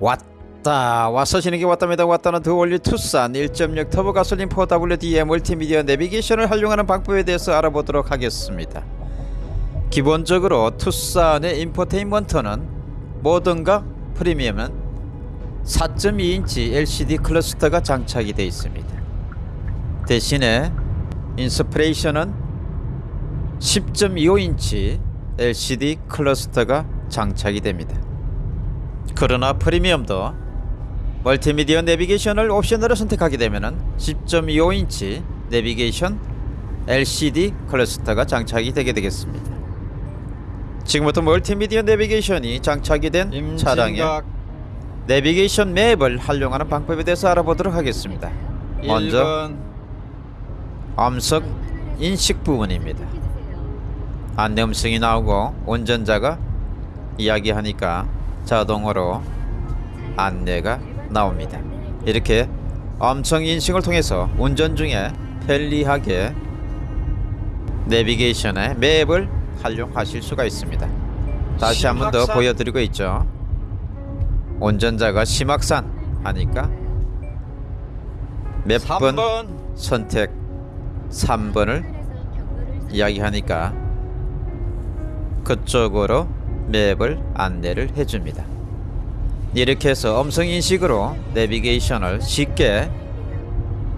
왔다. 와서 게 왔답니다. 왔다는 더 올리 투싼 1.6 터보 가솔린 4WD의 멀티미디어 내비게이션을 활용하는 방법에 대해서 알아보도록 하겠습니다. 기본적으로 투싼의 인포테인먼트는 뭐든가 프리미엄은 4.2인치 LCD 클러스터가 장착이 되어 있습니다. 대신에 인스프레이션은 10.25인치 LCD 클러스터가 장착이 됩니다 그러나 프리미엄도 멀티미디어 내비게이션을 옵션으로 선택하게 되면 10.25인치 내비게이션 LCD 클러스터가 장착이 되게 되겠습니다. 지금부터 멀티미디어 내비게이션이 장착이 된 차량의 내비게이션 맵을 활용하는 방법에 대해서 알아보도록 하겠습니다. 먼저 암석 인식 부분입니다. 안내 음성이 나오고 운전자가 이야기하니까 자동으로 안내가 나옵니다. 이렇게 음성 인식을 통해서 운전 중에 편리하게 내비게이션의 맵을 활용하실 수가 있습니다. 다시 한 번 더. 보여드리고 있죠. 운전자가 심악산 하니까 몇번 3번 선택 3번을 이야기하니까 그쪽으로 맵을 안내를 해줍니다. 이렇게 해서 음성인식으로 내비게이션을 쉽게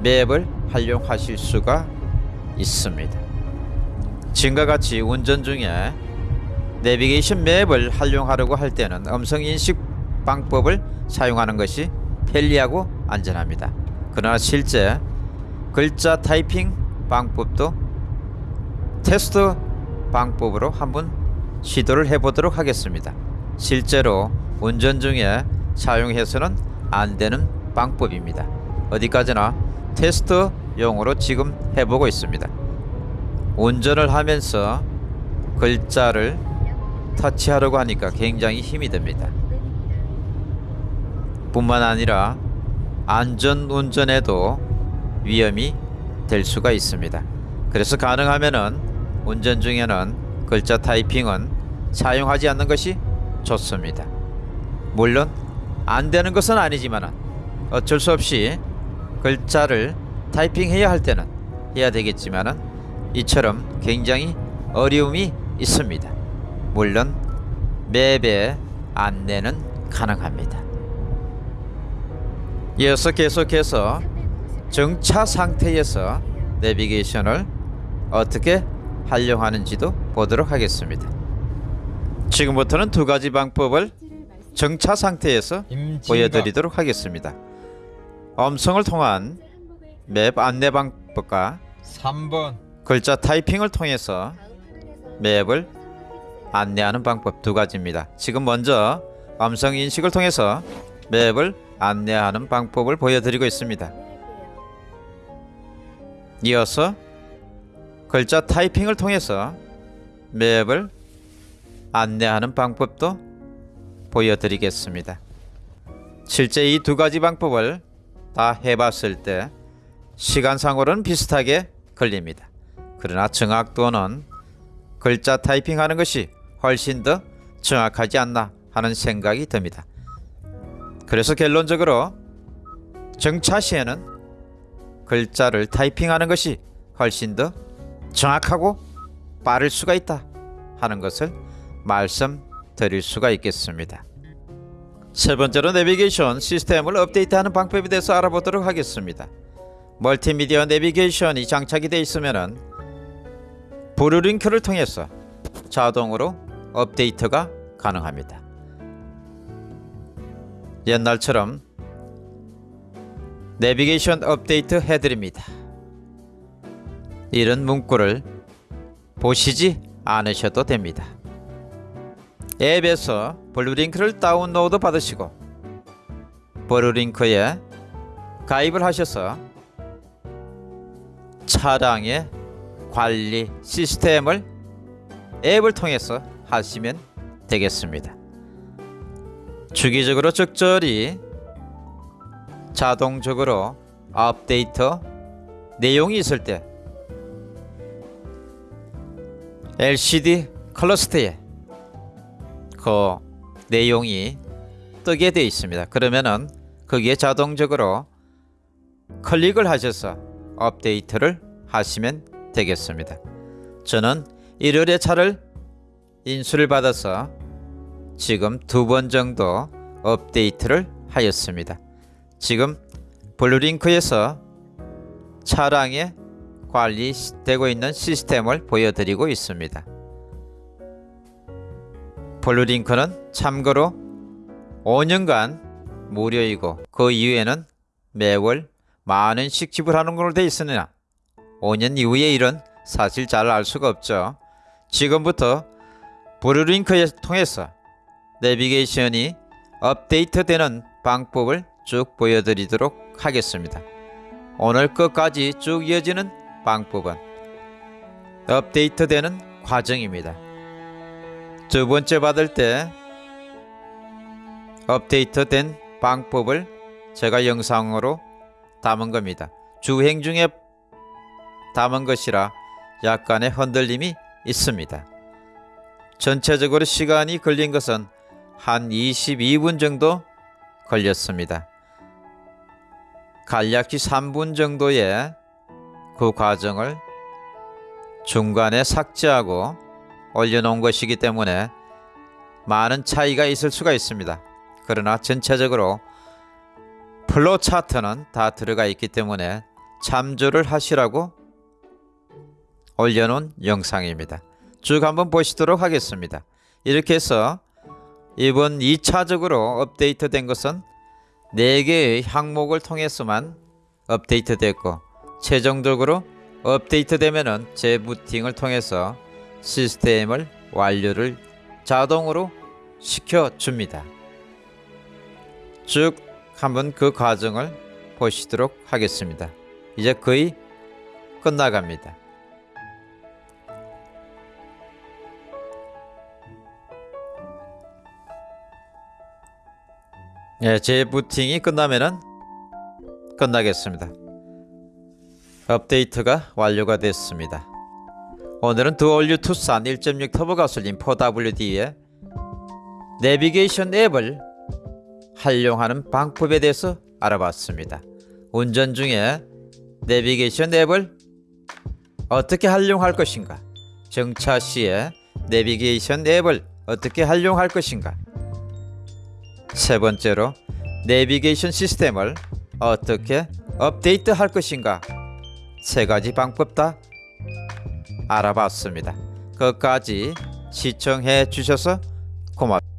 맵을 활용하실 수가 있습니다. 지금과 같이 운전 중에 내비게이션 맵을 활용하려고 할 때는 음성인식 방법을 사용하는 것이 편리하고 안전합니다. 그러나 실제 글자 타이핑 방법도 테스트 방법으로 한번 시도를 해보도록 하겠습니다. 실제로 운전 중에 사용해서는 안 되는 방법입니다. 어디까지나 테스트용으로 지금 해보고 있습니다. 운전을 하면서 글자를 터치하려고 하니까 굉장히 힘이 듭니다. 뿐만 아니라 안전 운전에도 위험이 될 수가 있습니다. 그래서 가능하면 은 운전 중에는 글자 타이핑은 사용하지 않는 것이 좋습니다. 물론 안 되는 것은 아니지만 어쩔 수 없이 글자를 타이핑해야 할 때는 해야 되겠지만은 이처럼 굉장히 어려움이 있습니다. 물론 맵의 안내는 가능합니다. 이어서 계속해서 정차 상태에서 내비게이션을 어떻게 활용하는지도 보도록 하겠습니다. 지금부터는 두 가지 방법을 정차 상태에서 보여드리도록 하겠습니다. 음성을 통한 맵 안내 방법과 3번 글자 타이핑을 통해서 맵을 안내하는 방법 두 가지입니다. 지금 먼저 음성 인식을 통해서 맵을 안내하는 방법을 보여드리고 있습니다. 이어서 글자 타이핑을 통해서 맵을 안내하는 방법도 보여드리겠습니다. 실제 이 두 가지 방법을 다 해봤을 때 시간상으로는 비슷하게 걸립니다. 그러나 정확도는 글자 타이핑하는 것이 훨씬 더 정확하지 않나 하는 생각이 듭니다. 그래서 결론적으로 정차 시에는 글자를 타이핑하는 것이 훨씬 더 정확하고 빠를 수가 있다 하는 것을 말씀드릴 수가 있겠습니다. 세 번째로 내비게이션 시스템을 업데이트하는 방법에 대해서 알아보도록 하겠습니다. 멀티미디어 내비게이션이 장착이 되어 있으면 브루링크를 통해서 자동으로 업데이트가 가능합니다. 옛날처럼 내비게이션 업데이트 해드립니다. 이런 문구를 보시지 않으셔도 됩니다. 앱에서 블루링크를 다운로드 받으시고 블루링크에 가입을 하셔서 차량의 관리 시스템을 앱을 통해서 하시면 되겠습니다. 주기적으로 적절히 자동적으로 업데이트 내용이 있을 때 LCD 클러스터에 그 내용이 뜨게 되어 있습니다. 그러면은 거기에 자동적으로 클릭을 하셔서 업데이트를 하시면 되겠습니다. 저는 1월에 차를 인수를 받아서 지금 두 번 정도 업데이트를 하였습니다. 지금 블루링크에서 차량에 관리되고 있는 시스템을 보여드리고 있습니다. 블루링크는 참고로 5년간 무료이고 그 이후에는 매월 만 원씩 지불하는 걸로 되어 있으나 5년 이후의 일은 사실 잘 알 수가 없죠. 지금부터 블루링크에 통해서 내비게이션이 업데이트되는 방법을 쭉 보여드리도록 하겠습니다. 오늘 끝까지 쭉 이어지는 방법은 업데이트 되는 과정입니다. 두 번째 받을 때 업데이트 된 방법을 제가 영상으로 담은 겁니다. 주행 중에 담은 것이라 약간의 흔들림이 있습니다. 전체적으로 시간이 걸린 것은 한 22분 정도 걸렸습니다. 간략히 3분 정도의 그 과정을 중간에 삭제하고 올려놓은 것이기 때문에 많은 차이가 있을 수가 있습니다. 그러나 전체적으로 플로 차트는 다 들어가 있기 때문에 참조를 하시라고 올려놓은 영상입니다. 쭉 한번 보시도록 하겠습니다. 이렇게 해서 이번 2차적으로 업데이트 된 것은 4개의 항목을 통해서만 업데이트 됐고 최종적으로 업데이트되면은 재부팅을 통해서 시스템을 완료를 자동으로 시켜줍니다. 쭉 한번 그 과정을 보시도록 하겠습니다. 이제 거의 끝나갑니다. 예, 재부팅이 끝나면은 끝나겠습니다. 업데이트가 완료가 됐습니다. 오늘은 드올류 투싼 1.6 터보 가솔린 4WD의 내비게이션 앱을 활용하는 방법에 대해서 알아봤습니다. 운전 중에 내비게이션 앱을 어떻게 활용할 것인가? 정차 시에 내비게이션 앱을 어떻게 활용할 것인가? 세 번째로 내비게이션 시스템을 어떻게 업데이트 할 것인가? 세 가지 방법 다 알아봤습니다. 끝까지 시청해 주셔서 고맙습니다.